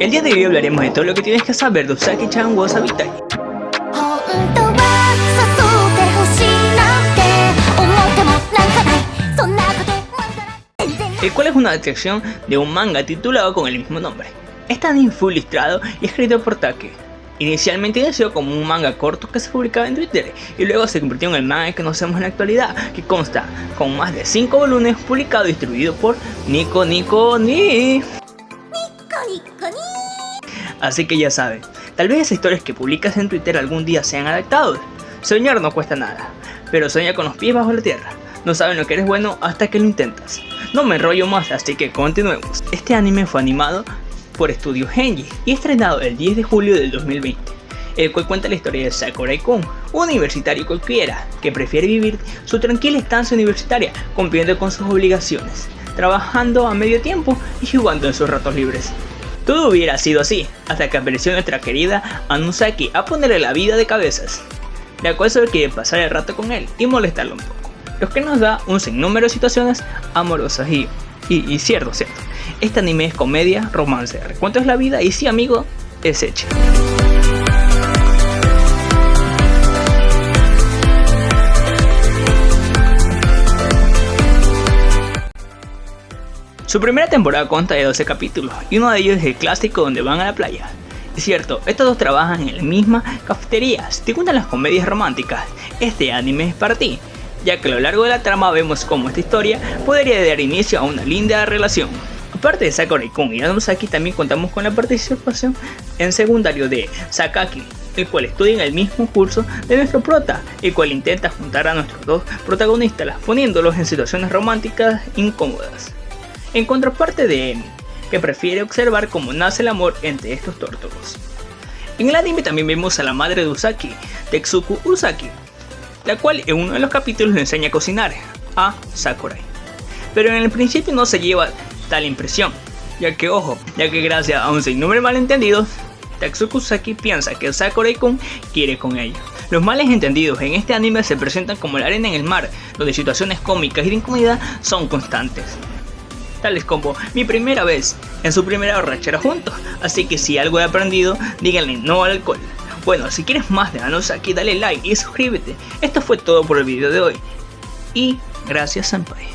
El día de hoy hablaremos de todo lo que tienes que saber de Usagi-chan Wasabitai. El cual es una adaptación de un manga titulado con el mismo nombre. Este anime fue ilustrado y escrito por Take. Inicialmente inició como un manga corto que se publicaba en Twitter y luego se convirtió en el manga que conocemos en la actualidad, que consta con más de 5 volúmenes publicado y distribuido por Nico Nico Ni. Así que ya saben, tal vez esas historias que publicas en Twitter algún día sean adaptados. Soñar no cuesta nada, pero sueña con los pies bajo la tierra. No saben lo que eres bueno hasta que lo intentas. No me enrollo más, así que continuemos. Este anime fue animado por Studio Genji y estrenado el 10 de julio del 2020, el cual cuenta la historia de Sakurai-kun, un universitario cualquiera que prefiere vivir su tranquila estancia universitaria cumpliendo con sus obligaciones, trabajando a medio tiempo y jugando en sus ratos libres. Todo hubiera sido así, hasta que apareció nuestra querida Anusaki a ponerle la vida de cabezas, la cual solo quiere pasar el rato con él y molestarlo un poco, lo que nos da un sinnúmero de situaciones amorosas y, y, cierto, cierto. Este anime es comedia, romance, recuento es la vida y sí amigo, es hecho. Su primera temporada consta de 12 capítulos y uno de ellos es el clásico donde van a la playa. Es cierto, estos dos trabajan en la misma cafetería, si te las comedias románticas, este anime es para ti, ya que a lo largo de la trama vemos cómo esta historia podría dar inicio a una linda relación. Aparte de Sakurai-kun y Anusaki también contamos con la participación en secundario de Sakaki, el cual estudia en el mismo curso de nuestro prota, el cual intenta juntar a nuestros dos protagonistas poniéndolos en situaciones románticas incómodas en contraparte de Emi, que prefiere observar cómo nace el amor entre estos tórtolos. En el anime también vemos a la madre de Usaki, Tetsuku Usaki, la cual en uno de los capítulos le enseña a cocinar a Sakurai. Pero en el principio no se lleva tal impresión, ya que ojo, ya que gracias a un sinnúmero malentendidos, Tetsuku Usaki piensa que Sakurai-kun quiere con ella. Los males entendidos en este anime se presentan como la arena en el mar, donde situaciones cómicas y de incomodidad son constantes tales como mi primera vez en su primera borrachera juntos, así que si algo he aprendido, díganle no al alcohol. Bueno, si quieres más de aquí dale like y suscríbete. Esto fue todo por el video de hoy. Y gracias Senpai.